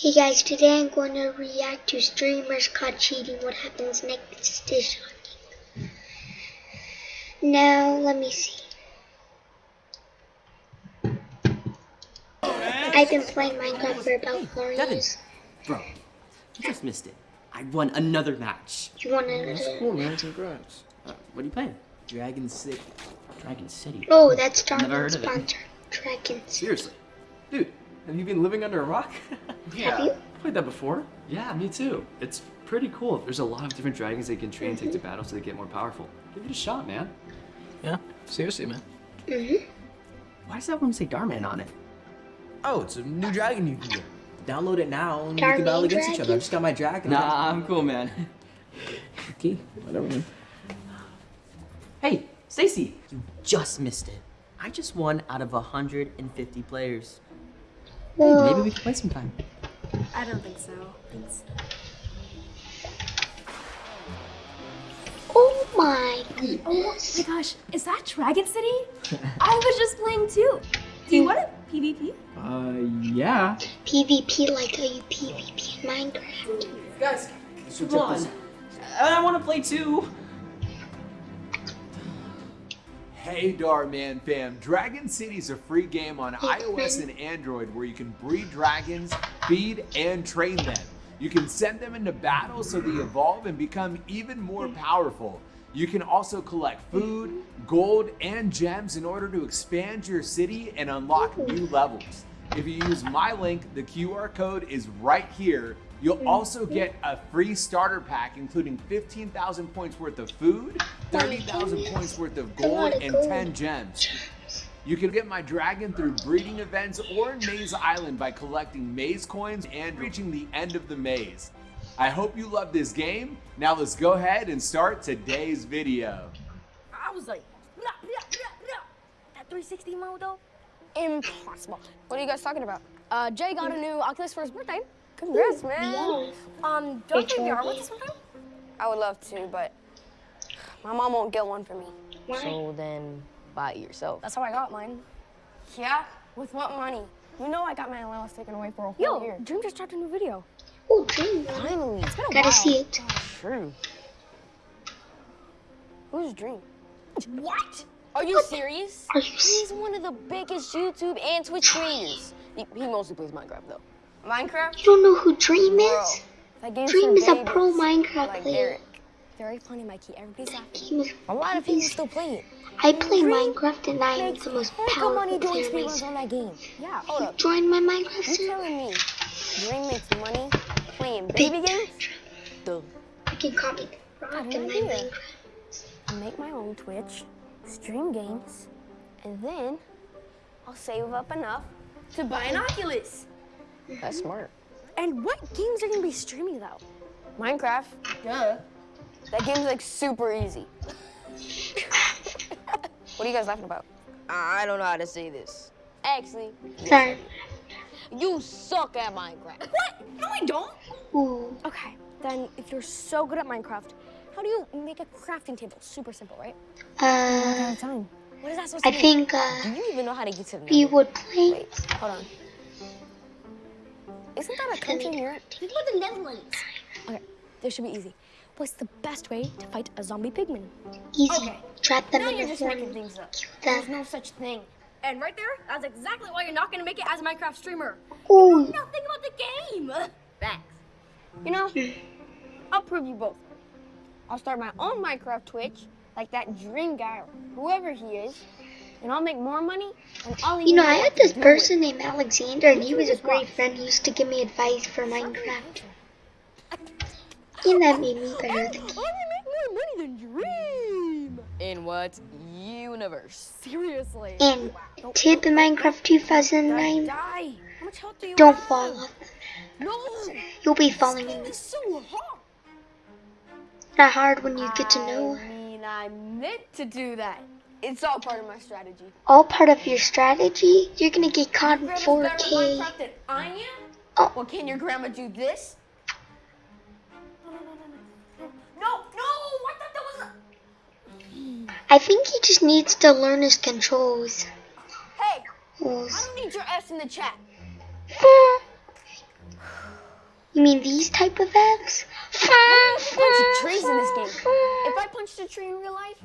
Hey guys, today I'm going to react to streamers caught cheating. What happens next is shocking. Now, let me see. I've been playing Minecraft for about four Devin. years. Bro, you just missed it. I won another match. You want That's to? cool, man. Congrats. Uh, what are you playing? Dragon City. Dragon City. Oh, that's Never Dragon heard of it. sponsor. Dragons. Seriously. Dude, have you been living under a rock? Have you? Played that before. Yeah, me too. It's pretty cool. There's a lot of different dragons they can train and take to battle so they get more powerful. Give it a shot, man. Yeah, seriously, man. Mhm. Why does that one say Dhar Mann on it? Oh, it's a new dragon you can get. Download it now and we can battle against each other. I just got my dragon. Nah, I'm cool, man. Okay, whatever, man. Hey, Stacy, you just missed it. I just won out of 150 players. Hey, Whoa. maybe we can play sometime. I don't think so. Thanks. Oh my Oh my gosh, is that Dragon City? I was just playing too. Do you want a PvP? Uh, yeah. PvP like how you PvP in Minecraft. Guys, come on. I want to play too. Hey Dhar Mann fam, Dragon City is a free game on iOS and Android where you can breed dragons, feed, and train them. You can send them into battle so they evolve and become even more powerful. You can also collect food, gold, and gems in order to expand your city and unlock new levels. If you use my link, the QR code is right here. You'll also get a free starter pack including 15,000 points worth of food, 30,000 points worth of gold, and 10 gems. You can get my dragon through breeding events or in Maze Island by collecting maze coins and reaching the end of the maze. I hope you love this game. Now let's go ahead and start today's video. I was like, blah, blah, blah, blah. that 360 mode though, impossible. What are you guys talking about? Uh, Jay got a new Oculus for his birthday. Congrats, man. Um, don't It's you VR all with us sometime? I would love to, but my mom won't get one for me. Why? So then buy it yourself. That's how I got mine. Yeah? With what money? You know I got my allowance taken away for a whole Yo, year. Dream just dropped a new video. Oh, dream. Finally. It's been a Gotta while. see it. True. Who's Dream? What? Are you serious? Are you He's one of the biggest YouTube and Twitch creators. He, he mostly plays Minecraft though. Minecraft? You don't know who Dream is? that Dream is a pro Minecraft like player. Eric. Very funny, Mikey. Everybody's laughing. Game is- A lot of people still play it. I play Dream Minecraft and I am the most heck of money powerful doing player speedruns myself. on that game. Yeah, hold up. Join my Minecraft server. You server. telling me Dream makes money playing baby games? Duh. You can call me Rock Got in an my. Minecraft. I make my own Twitch, stream games, and then I'll save up enough to buy an Oculus. That's smart. And what games are you gonna be streaming though? Minecraft, duh. That game's like super easy. what are you guys laughing about? I don't know how to say this. Actually, Sorry. You suck at Minecraft. What? No, I don't. Ooh. Okay, then if you're so good at Minecraft, how do you make a crafting table? Super simple, right? Uh, Time. What is that supposed I to mean? think Do uh, you even know how to get to the nether? would play. wait, hold on. Isn't that a country in Europe? Think about the Netherlands. Okay, this should be easy. What's the best way to fight a zombie pigman? Easy. Okay. Trap them Now in you're the just making things up. There's no such thing. And right there, that's exactly why you're not gonna make it as a Minecraft streamer. Ooh. Nothing about the game. Facts. You know, I'll prove you both. I'll start my own Minecraft Twitch, like that Dream guy, or whoever he is, and I'll make more money. And I'll You know, I had this do person named Alexander, and he was a great friend. He used to give me advice for Minecraft. And that made me better with than it. I will make more money than Dream. In what universe? Seriously. And tip in Minecraft 2009, Die. How much health do you don't have? fall off. No. You'll be falling in It's this. so hard. Not hard when you get to know. I mean, I meant to do that. It's all part of my strategy. All part of your strategy. You're gonna get caught in Grandma's 4K. Minecraft than I am? Oh. Well, can your grandma do this? No, no, no, no, no. No, no, I thought that was a... I think he just needs to learn his controls. Hey, Ooh. I don't need your S in the chat. You mean these type of apps? Punching trees in this game. If I punched a tree in real life,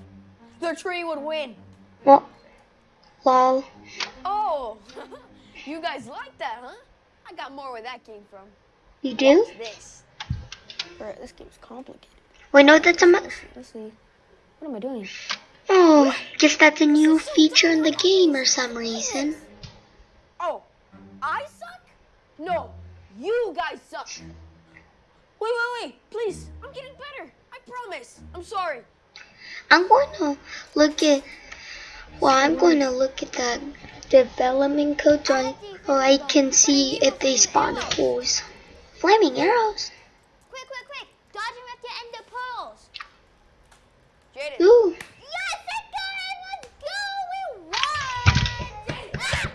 the tree would win. What? lol. Oh, you guys like that, huh? I got more where that came from. You do? This. Bro, this game's complicated. Wait, no, that's a. Let's see. Let's see. What am I doing? oh, guess that's a new feature in the game or some reason. Oh, I suck? No, you guys suck. Wait, wait, wait. Please, I'm getting better. I promise. I'm sorry. I'm going to look at. Well, I'm going to look at the development codes on, so I can see if they spawn holes. Flaming arrows. Quick, quick, quick! Dodging with your ender pearls. Jaden. Ooh. Yes, I got it! Let's go! We won! Ah,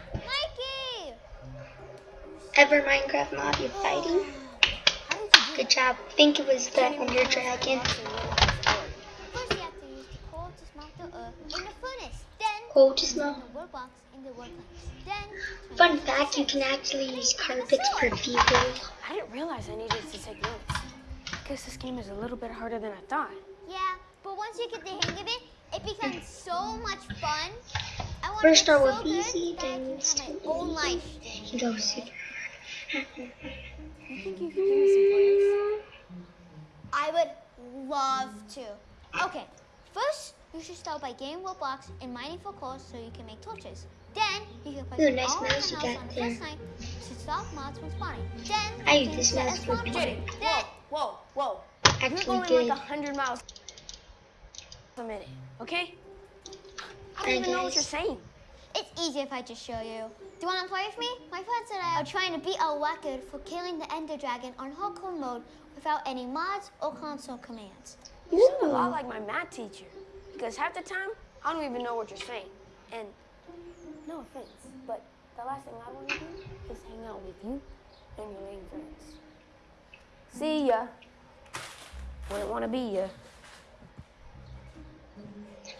Ever Minecraft mob you fighting? Good job. I think it was the Ender Dragon. First, you have to coal to smelt the earth in the furnace. Then, Coal to smell. the wood box in the workplace. Then, Fun fact, you can actually use carpets for fuel. I didn't realize I needed to take notes. I guess this game is a little bit harder than I thought. yeah, but once you get the hang of it, it becomes so much fun. I want First to start so with good easy, that I then can have start my with own easy. life. You go super hard. You think you could give me some pointers? I would love to. Okay, first you should start by getting wood blocks and mining for coal so you can make torches. Then you can place Ooh, nice all mouse around the you house got on the there. first night to stop mods from spawning. Then I you use can this set mouse a for spawn playing. point. Jaden, Then whoa, whoa, whoa. You're going good. like 100 miles a minute, okay? I don't I even know what you're saying. it's easy if I just show you. Do you want to play with me? My friends and I are trying to beat our record for killing the Ender Dragon on hardcore mode without any mods or console commands. You sound a lot like my math teacher. Because half the time, I don't even know what you're saying. And no offense, but the last thing I want to do is hang out with you and your lame friends. See ya. Wouldn't want to be ya.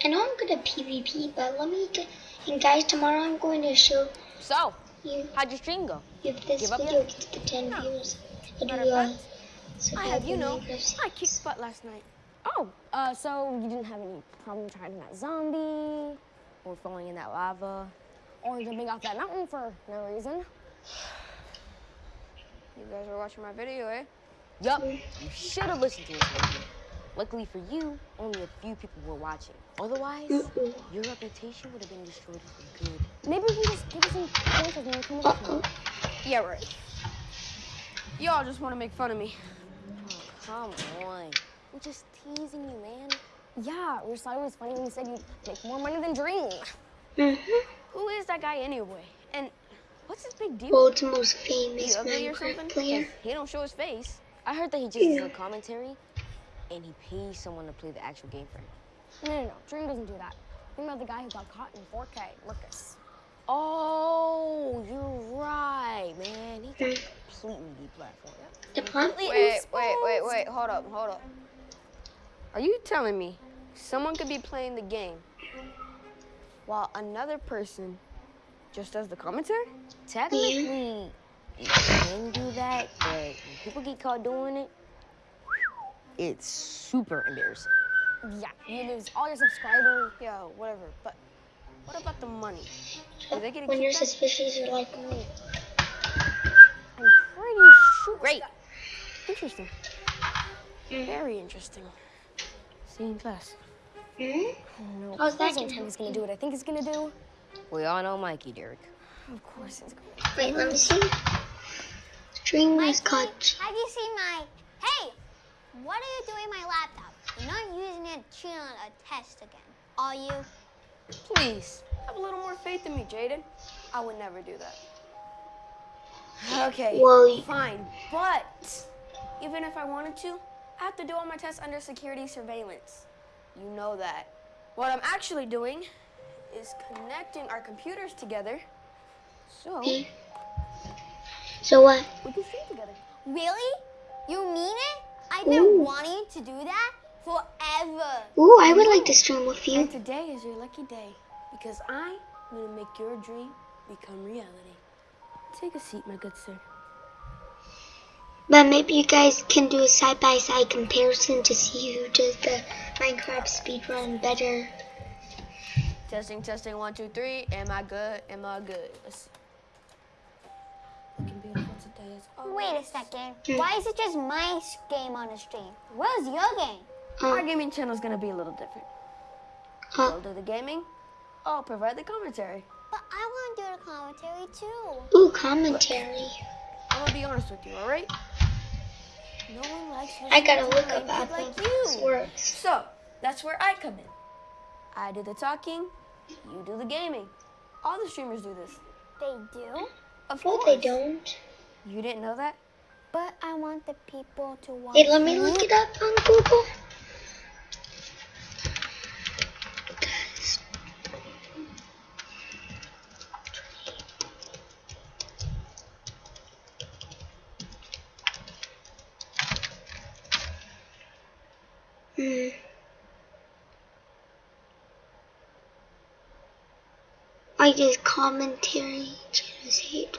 I know I'm good at PvP, but let me get. And guys, tomorrow I'm going to show So, how'd your stream go? if this Give up video gets to 10 views. Do uh, I have you know, I kicked butt last night. Oh, uh, so you didn't have any problem trying that zombie, or falling in that lava, or jumping off that mountain for no reason? You guys are watching my video, eh? Yup, you should have listened to. Mikey. Luckily for you, only a few people were watching. Otherwise, your reputation would have been destroyed for good. Maybe we can just give us some pointers when we come up to Yeah, right. Y'all just want to make fun of me. Come on. We're just teasing you, man. Yeah, we thought it was funny when you said you'd make more money than Dream. Mm-hmm. Who is that guy anyway? And what's his big deal? World's most famous ugly or something? Minecraft player. 'Cause He don't show his face. I heard that he just does the commentary, and he pays someone to play the actual game for him. No, no, no, Dream doesn't do that. Think about the guy who got caught in 4K, Marcus. Oh, you're right, man. He got completely deplatformed. The plant Wait, wait, wait, wait. Hold up, hold up. Are you telling me someone could be playing the game while another person just does the commentary? Technically, you can do that, but when people get caught doing it, it's super embarrassing. Yeah, you lose all your subscribers. Yeah, whatever. But what about the money? Are they getting When you're kicked out? suspicious, you're like, me. I'm pretty sure. Great. Interesting. Very interesting. See you in class. hmm? No, How's that please don't gonna tell gonna do what I think it's gonna do. We all know Mikey, Derek. Of course it's gonna. Wait, let me see. Stream is Mikey, caught. have you seen my... Hey, what are you doing with my laptop? You're not using it to cheat on a test again, are you? Please, have a little more faith in me, Jaden. I would never do that. Okay, Well, fine. But even if I wanted to, I have to do all my tests under security surveillance. You know that. What I'm actually doing is connecting our computers together so hmm. So what? we can stream together. Really? You mean it? I've been Ooh. wanting to do that forever. Ooh, I would like to stream with you. And today is your lucky day because I'm going to make your dream become reality. Take a seat, my good sir. But maybe you guys can do a side by side comparison to see who does the Minecraft speedrun better. Testing, testing, one, two, three. Am I good? Am I good? Let's see. Looking beautiful today as always. Wait a second. Hmm. Why is it just my s- game on the stream? Where's your game? Our gaming channel is gonna be a little different. Huh. I'll do the gaming. I'll provide the commentary. But I want to do the commentary too. Ooh, commentary. I'm gonna be honest with you, all right? No one likes I gotta look up kid how like this you. works. So that's where I come in. I do the talking, you do the gaming. All the streamers do this. They do? Of No, course. they don't. You didn't know that? But I want the people to watch. Wait, let me look it up on Google. Guys. Hmm. I just commentary. Just hate.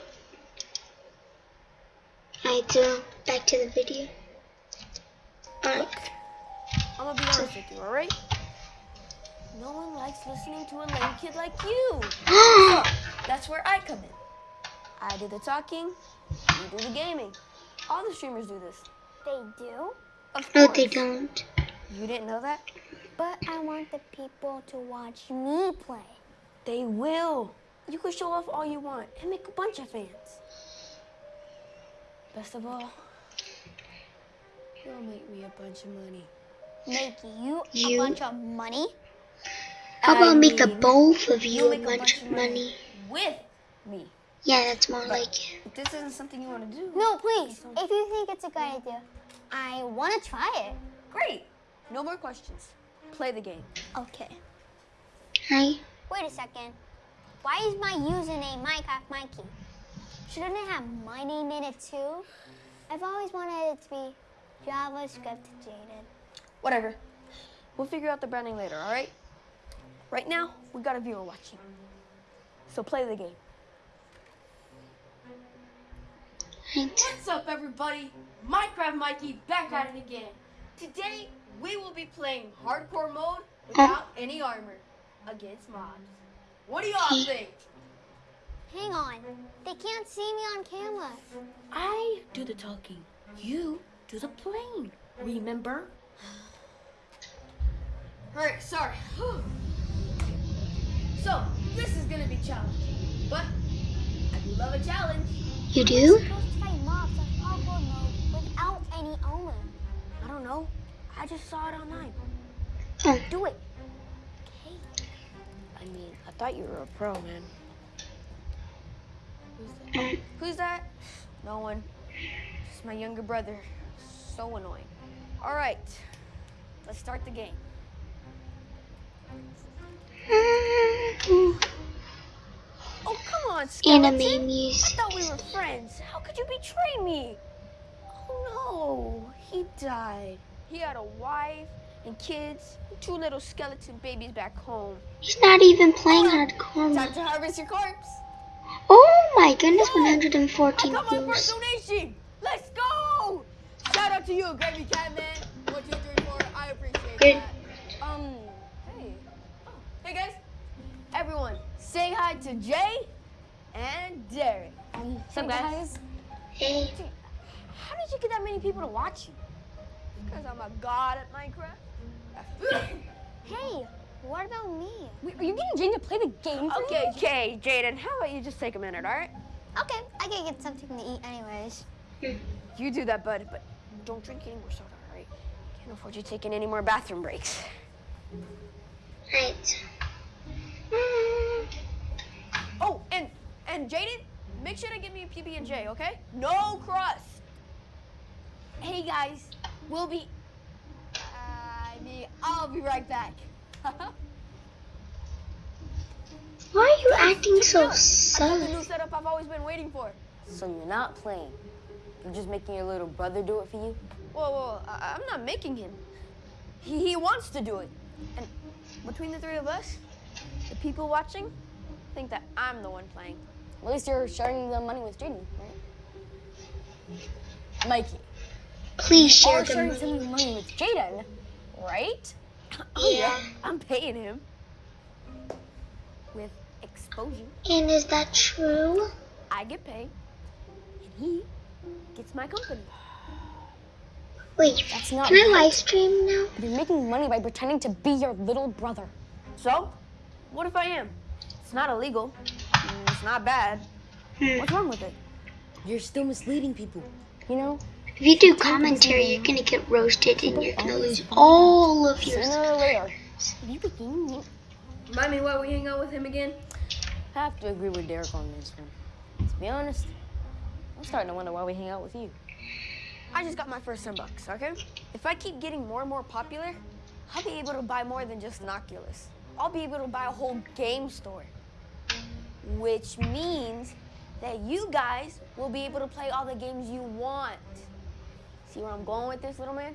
Alright, so back to the video. Alright. I'm gonna be honest with you, all right? No one likes listening to a lame kid like you. So that's where I come in. I do the talking, you do the gaming. All the streamers do this. They do? Of no, course. they don't. You didn't know that? But I want the people to watch me play. They will. You can show off all you want and make a bunch of fans. Best of all, you'll make me a bunch of money. Make you, You- a bunch of money? How about I make a both of you you'll a make bunch of money? with me. Yeah, that's more like it. This isn't something you want to do, No, please. If you think it's a good idea, I want to try it. great. No more questions. Play the game. Okay. Hi. Wait a second. Why is my username Minecraft Mikey? Shouldn't it have my name in it too? I've always wanted it to be JavaScript Jaden. Whatever. We'll figure out the branding later, all right? Right now, we got a viewer watching. So play the game. Right. What's up, everybody? Minecraft Mikey back at it again. Today, we will be playing hardcore mode without any armor against mobs. What do y'all think? Hang on. They can't see me on camera. I do the talking. You do the playing. Remember? Alright, sorry. so, this is gonna be challenging. But, I do love a challenge. You do? supposed to fight mobs on hardcore mode without any armor. I don't know. I just saw it online. Oh, Do it. I mean, I thought you were a pro, man. Who's that? Who's that? No one. It's my younger brother. So annoying. All right, let's start the game. Oh, come on, skeleton. anime I thought we were friends. How could you betray me? Oh no, he died. He had a wife and kids, and two little skeleton babies back home. He's not even playing hardcore. Time to harvest your corpse. Oh my goodness, I 114 got my first views. donation. Let's go! Shout out to you, Gravy Cat Man. One, two, three, four. I appreciate Good. that. Um, hey. Oh, hey guys. Everyone, say hi to Jay and Derek. Um, What's up, guys? Hey, How did you get that many people to watch you? Because I'm a god at Minecraft. Hey, what about me? Wait, are you getting Jaden to play the game for okay, you? okay, Jaden, how about you just take a minute, all right? Okay, I gotta get something to eat anyways. You do that, bud, but don't drink any more soda, all right? Can't afford you taking any more bathroom breaks. right. Oh, and and Jaden, make sure to give me a PB and J, okay? No crust. Hey guys, we'll be. I mean, I'll be right back. Why are you acting so I got the new setup I've always been waiting for. So you're not playing. You're just making your little brother do it for you? Whoa, whoa, I- I'm not making him. He, he wants to do it. And between the three of us, the people watching think that I'm the one playing. At least you're sharing the money with Jaden, right? Mikey, Please you share are the sharing some money. of your money with Jaden, right? Oh, Yeah. I'm paying him. With exposure, And is that true? I get paid, and he gets my company. Wait, That's not can I right. live stream now? You're making money by pretending to be your little brother. So, what if I am? It's not illegal. It's not bad. Hmm. What's wrong with it? You're still misleading people. You know, If you do commentary, you're gonna get roasted and you're gonna lose all of your. sooner or later. You begin me. Remind me why we hang out with him again? I have to agree with Derek on this one. To be honest, I'm starting to wonder why we hang out with you. I just got my first 10 bucks, okay? If I keep getting more and more popular, I'll be able to buy more than just an Oculus. I'll be able to buy a whole game store. Which means that you guys will be able to play all the games you want. See where I'm going with this, little man?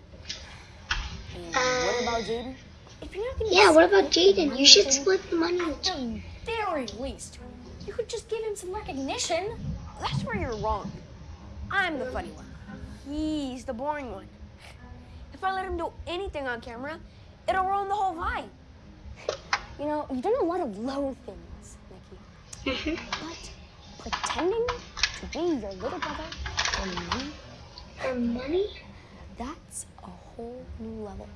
And what about Jaden? If you're not gonna Yeah, what about Jaden? You should split the money with Jaden. At the very least, you could just give him some recognition. That's where you're wrong. I'm the funny one. He's the boring one. If I let him do anything on camera, it'll ruin the whole vibe. You know, you've done a lot of low things, Mikey. Mm-hmm. But pretending to be your little brother for money, For money? that's a whole new level.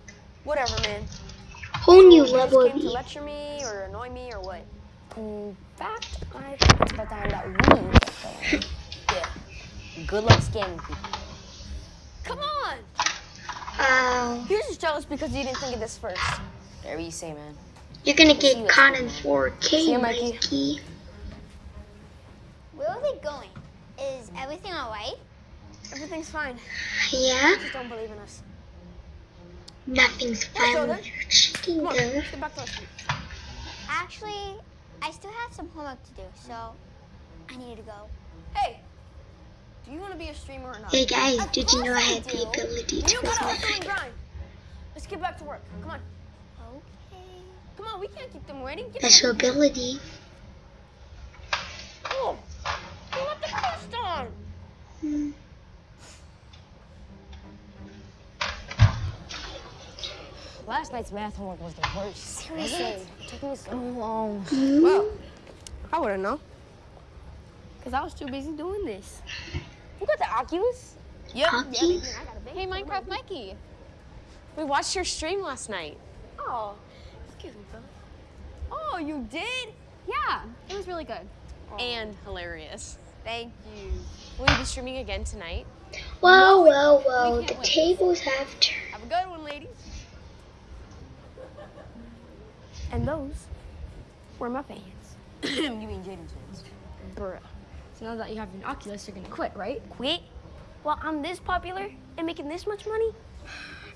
Whatever, man. Whole new You just level came of to lecture me or annoy me or what? In fact, I think it's about time that we get going. Yeah. Good luck scamming people. Come on! Oh, You're just jealous because you didn't think of this first. Whatever you say, man. you're gonna get caught in 4K, See ya, Mikey. Mikey. Where are we going? Is everything alright? Everything's fine. Yeah, Just don't believe in us. nothing's fine Shoulder. with your cheating Come on, though. let's get back to our seat. Actually, I still have some homework to do, so I need to go. Hey, do you want to be a streamer or not? Hey guys, Of did you know I course had the ability to You gotta record? hustle and grind. Let's get back to work. Come on. Okay. Come on, we can't keep them waiting. Get Special ability. Oh, you left the crust on. Hmm. Last night's math homework was the worst. Seriously. It took me so long. Well, I wouldn't know. Because I was too busy doing this. You got the Oculus? Yep. Hockey? Hey, Minecraft Mikey. We watched your stream last night. Oh, excuse me, fella. Oh, you did? Yeah, it was really good. And hilarious. Thank you. Will you be streaming again tonight? Whoa, whoa, whoa! can't The wait. tables have turned. Have a good one, ladies. And those were my fans. you mean Jaden's fans? Bruh. So now that you have an Oculus, you're gonna quit, right? Quit? Well, I'm this popular and making this much money?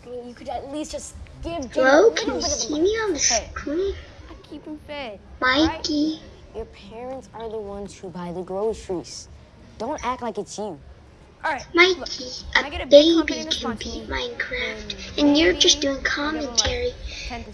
I mean, you could at least just give Jaden Hello, a can little you bit of see the me on the screen? I keep him fed. Mikey. Your parents are the ones who buy the groceries. Don't act like it's you. All right. Mikey, I a a baby can beat Minecraft, and you're just doing commentary.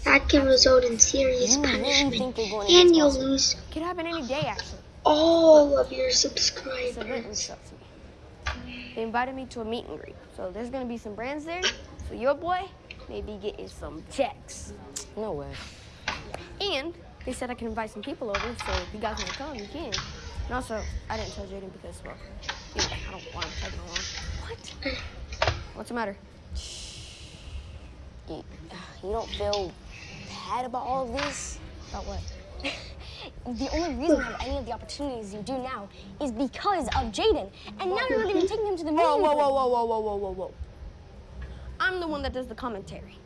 That can result in serious mm, You punishment, think you're going to and you'll lose Could happen any day, actually. all of your subscribers. reached out to me. They invited me to a meet and greet. So there's gonna be some brands there. So your boy may be getting some checks. No way. And they said I can invite some people over, so if you guys want to come, you can. And also, I didn't tell Jaden because, well, you know, I don't want him tagging along. What? What's the matter? You, you don't feel bad about all of this? About what? the only reason you have any of the opportunities you do now is because of Jaden. And now you're not even taking him to the meeting. Whoa, whoa, whoa, whoa, whoa, whoa, whoa, whoa, whoa. I'm the one that does the commentary.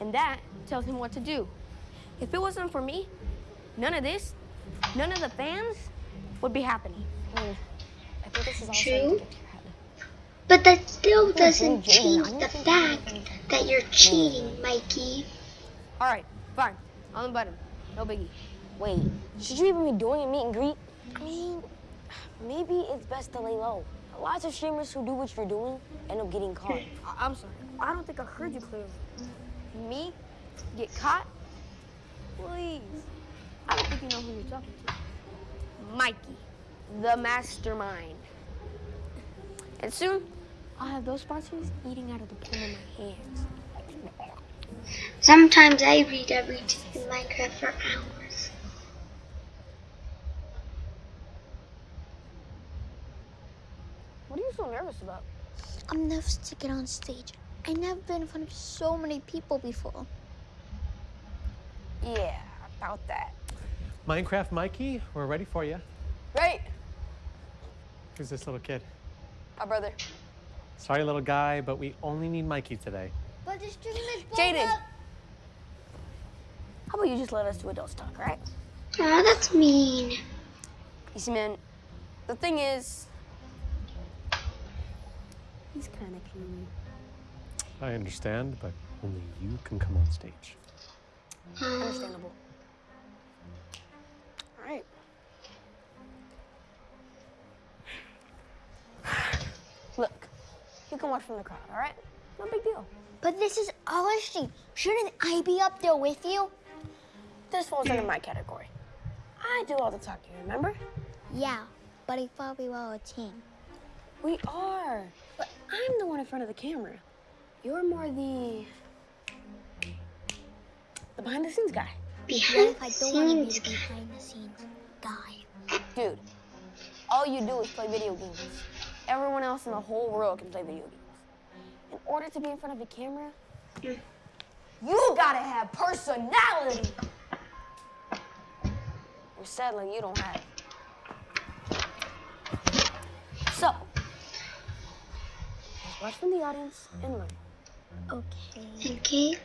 And that tells him what to do. If it wasn't for me, none of this, none of the fans would be happening. I I think this is all True. starting to get to your head. But that still mm, doesn't Jaden, change I the fact that you're cheating, Mikey. All right, fine. I'll invite him. No biggie. Wait, should you even be doing a meet and greet? I mean, maybe it's best to lay low. Lots of streamers who do what you're doing end up getting caught. I- I'm sorry. I don't think I heard you clearly. Me? Get caught? Please. I don't think you know who you're talking to. Mikey, the mastermind. And soon, I'll have those sponsors eating out of the palm of my hands. Sometimes I read every day in Minecraft for hours. What are you so nervous about? I'm nervous to get on stage. I've never been in front of so many people before. Yeah, about that. Minecraft Mikey, we're ready for you. Right, Who's this little kid? my brother. Sorry, little guy, but we only need Mikey today. But the stream is Jaden. How about you just let us do adults talk, right? Aw, that's mean. You see, man, the thing is, he's kind of clingy. I understand, but only you can come on stage. Understandable. Look, you can watch from the crowd, all right? No big deal. But this is our stream. Shouldn't I be up there with you? This falls under my category. I do all the talking, remember? Yeah, but I thought we were a team. We are, but I'm the one in front of the camera. You're more the the behind the scenes guy. Behind I the don't want to be scenes the behind the scenes guy. Dude, all you do is play video games. Everyone else in the whole world can play video games. In order to be in front of a camera, you gotta have personality. Or sadly, you don't have it. So, just watch from the audience and learn. Okay. Okay.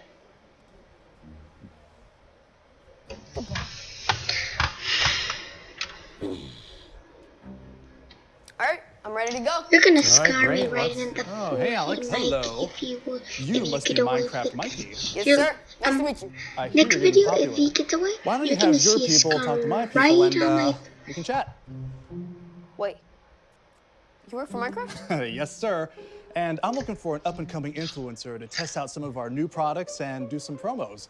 All right, I'm ready to go. You're gonna All right, scar me right let's- in the Oh, hey, Alex. forehead, Hello. If you, will- You if must get be away Minecraft with it. Mikey. Yes, You're- sir. Nice um, to meet you. I hear Next video, getting if he gets away, Why don't you you're gonna have your see a people scar talk to my people right and on uh, my we can chat? Wait, you work for Minecraft? yes, sir. And I'm looking for an up-and-coming influencer to test out some of our new products and do some promos.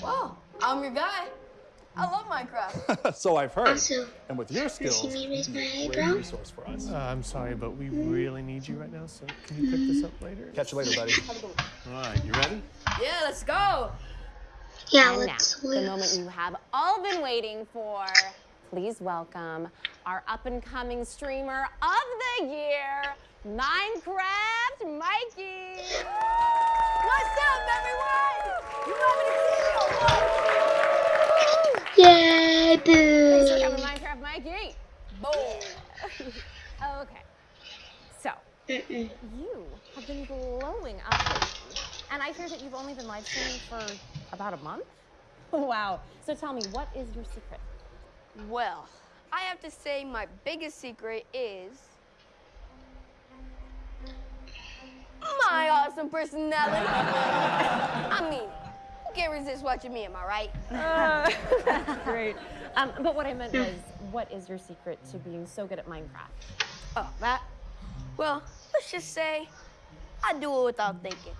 Wow, I'm your guy. I love Minecraft. so I've heard. Also, and with your you skills, see me raise my you'd be a eyebrow? resource for us. Uh, I'm sorry, but we really need you right now, so can you pick this up later? Catch you later, buddy. All right, you ready? yeah, let's go. Yeah, And let's now, the moment you have all been waiting for. Please welcome our up and coming streamer of the year, Minecraft Mikey. What's up, everyone? You want me to see you? Yay, Thanks for boo! coming, Minecraft Mikey. Boom. okay. So, you have been blowing up lately, and I hear that you've only been live streaming for about a month. Wow. So tell me, what is your secret? Well, I have to say my biggest secret is my awesome personality. I mean, who can resist watching me, am I right? Uh, that's great. Um, but what I meant was, what is your secret to being so good at Minecraft? Oh, that? Well, let's just say I do it without thinking.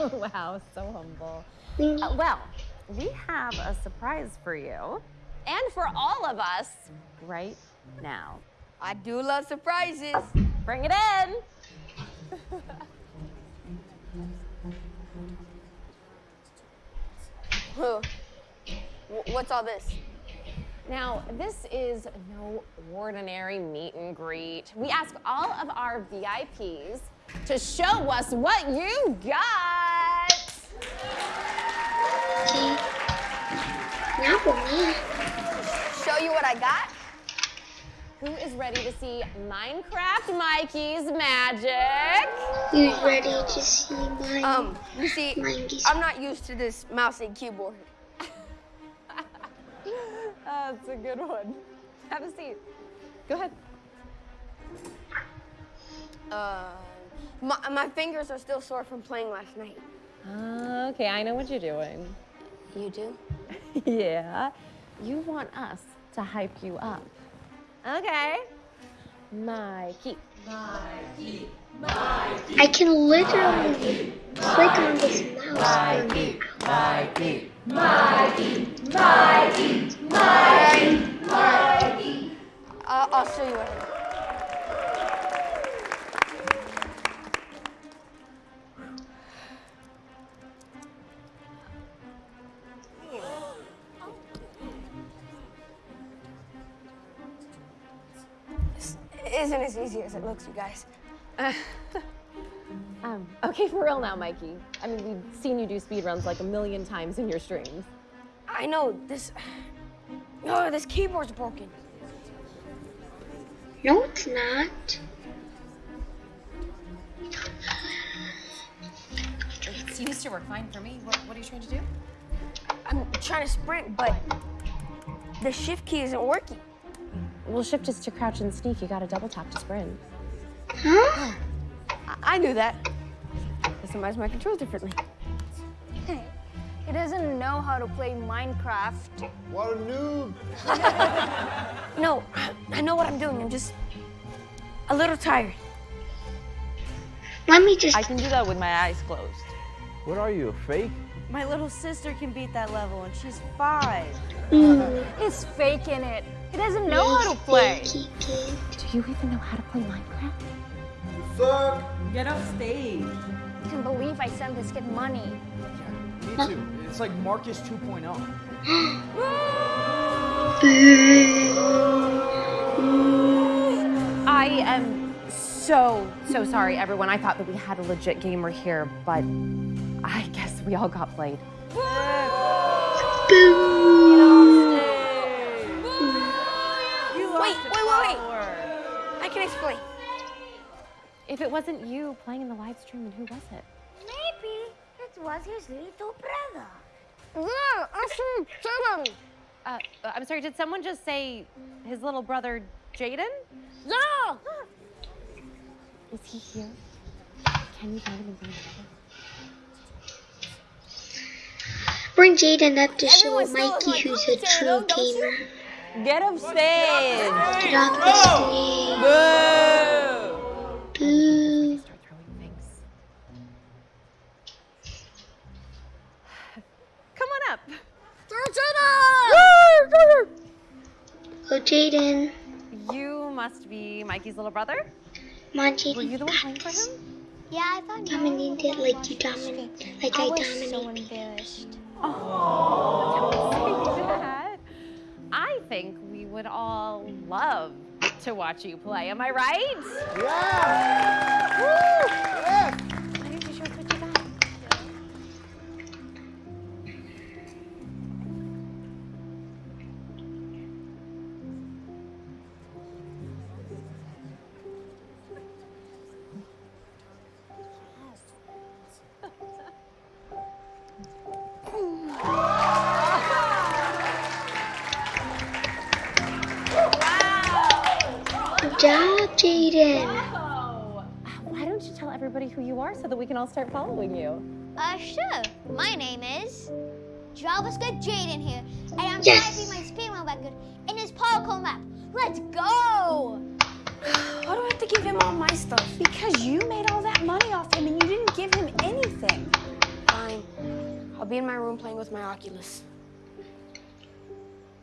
wow, so humble. Uh, well, we have a surprise for you and for all of us right now. I do love surprises. Bring it in. Huh. Wh- What's all this? Now, this is no ordinary meet and greet. We ask all of our VIPs to show us what you got. Okay. Not for me. Show you what I got? Who is ready to see Minecraft Mikey's magic? You ready to see my Um, you see, Mikey's- I'm not used to this mouse and keyboard. That's a good one. Have a seat. Go ahead. Uh, my, my fingers are still sore from playing last night. Okay, I know what you're doing. You do? yeah. You want us to hype you up. Okay. Mikey. Mikey. I can literally click on this mouse. Mikey. Mikey. Mikey. Mikey. Mikey. I'll, I'll show you what isn't as easy as it looks, you guys. Um, okay, for real now, Mikey. I mean, we've seen you do speed runs like a million times in your streams. I know this. Oh, this keyboard's broken. No, it's not. It seems to work fine for me. What, what are you trying to do? I'm trying to sprint, but the shift key isn't working. Well, shift is to crouch and sneak. You gotta double tap to sprint. Huh? I, I knew that. Customize my controls differently. Hey, he doesn't know how to play Minecraft. What a noob. No, I know what I'm doing. I'm just a little tired. Let me just. I can do that with my eyes closed. What are you, a fake? My little sister can beat that level, and she's five. Mm. He's faking it. He doesn't know how to play. Do you even know how to play Minecraft? You Suck. Get off stage. I can't believe I sent this kid money. Yeah, Me too. It's like Marcus oh. 2.0. I am so, so sorry, everyone. I thought that we had a legit gamer here, but I guess we all got played. Wait, wait, wait, wait. I can explain. If it wasn't you playing in the live stream, then who was it? Maybe it was his little brother. Yeah, I see Jaden. Uh, I'm sorry, did someone just say his little brother Jaden? Yeah. Is he here? Can you find him and bring him Bring Jaden up to show Mikey who's a true gamer. Get off stage. Get off the stage. Boo. Come on up. Oh, Jaden. You must be Mikey's little brother? Come on, Were you the one playing for him? Yeah, I thought Dominate it like you dominate, like I, I was so embarrassed. Oh, think we would all love to watch you play. Am I right? Yeah. Woo! Are so that we can all start following you? Uh, sure. My name is JavaScript Jaden here, and I'm Yes. typing my speedrun record in this parkour map. Let's go! Why do I have to give him all my stuff? Because you made all that money off him and you didn't give him anything. Fine. I'll be in my room playing with my Oculus.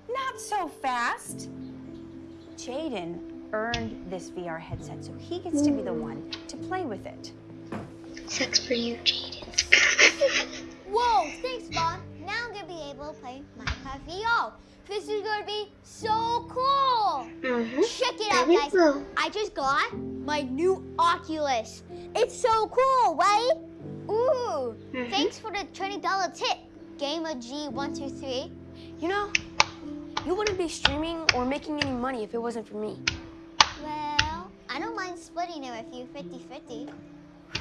Not so fast. Jaden earned this VR headset, so he gets to be the one to play with it. Sucks for you, Jaden. Whoa, thanks, Mom. Now I'm gonna be able to play Minecraft VR. This is gonna be so cool. Mm-hmm. Check it out, guys. cool. I just got my new Oculus. It's so cool, right? Ooh, Mhm. thanks for the $20 tip, Gamer G123. You know, you wouldn't be streaming or making any money if it wasn't for me. Well, I don't mind splitting it with you 50-50.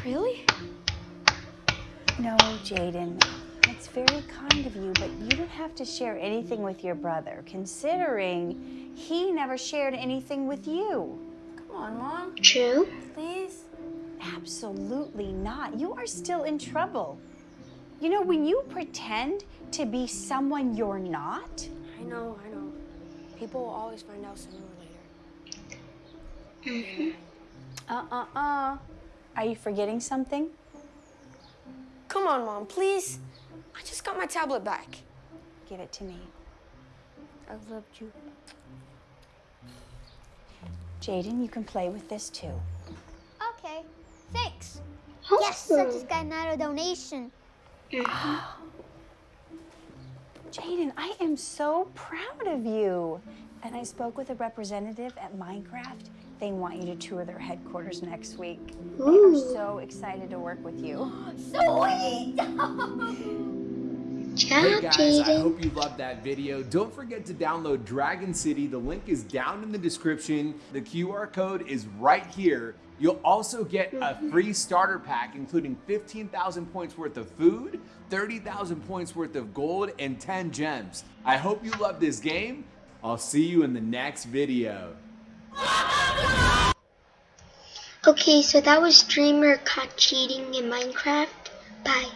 Really? No, Jaden. That's very kind of you, but you don't have to share anything with your brother, considering he never shared anything with you. Come on, Mom. True. Please? Absolutely not. You are still in trouble. You know, when you pretend to be someone you're not, I know, I know. People will always find out sooner or later. uh-uh-uh. Are you forgetting something? Come on, Mom, please. I just got my tablet back. Give it to me. I've loved you. Jaden, you can play with this too. Okay, thanks. Yes, I just got another donation. Jaden, I am so proud of you. And I spoke with a representative at Minecraft. They want you to tour their headquarters next week. They are so excited to work with you. Sweet! Hey guys, I hope you loved that video. Don't forget to download Dragon City. The link is down in the description. The QR code is right here. You'll also get a mm-hmm. free starter pack, including 15,000 points worth of food, 30,000 points worth of gold, and 10 gems. I hope you love this game. I'll see you in the next video. Okay, so that was streamer caught cheating in Minecraft. Bye.